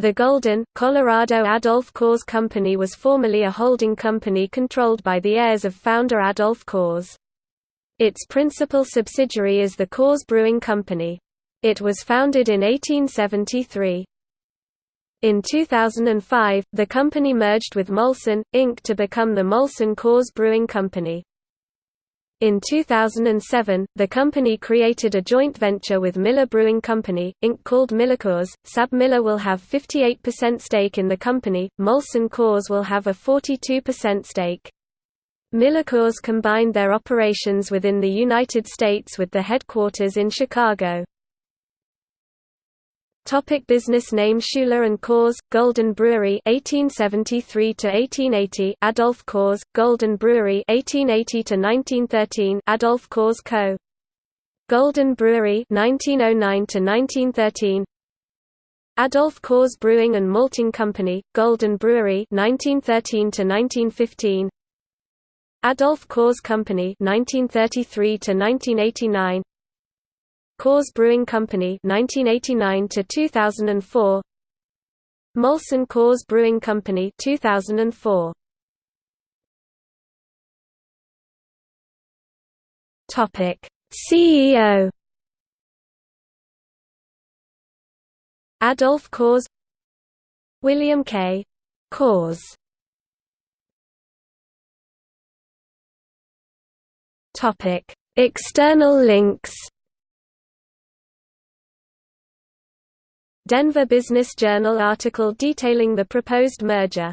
The Golden, Colorado Adolph Coors Company was formerly a holding company controlled by the heirs of founder Adolph Coors. Its principal subsidiary is the Coors Brewing Company. It was founded in 1873. In 2005, the company merged with Molson, Inc. to become the Molson Coors Brewing Company. In 2007, the company created a joint venture with Miller Brewing Company, Inc. called MillerCoors. SABMiller will have 58% stake in the company, Molson Coors will have a 42% stake. MillerCoors combined their operations within the United States with the headquarters in Chicago. Topic business name Schueler and Coors, Golden Brewery 1873 to 1880 Adolph Coors, Golden Brewery 1880 to 1913 Adolph Coors Co. Golden Brewery 1909 to 1913 Adolph Coors Brewing and Malting Company, Golden Brewery 1913 to 1915 Adolph Coors Company 1933 to 1989 Coors Brewing Company 1989 to 2004 Molson Coors Brewing Company 2004 Topic. CEO Adolph Coors William K. Coors Topic. External links Denver Business Journal article detailing the proposed merger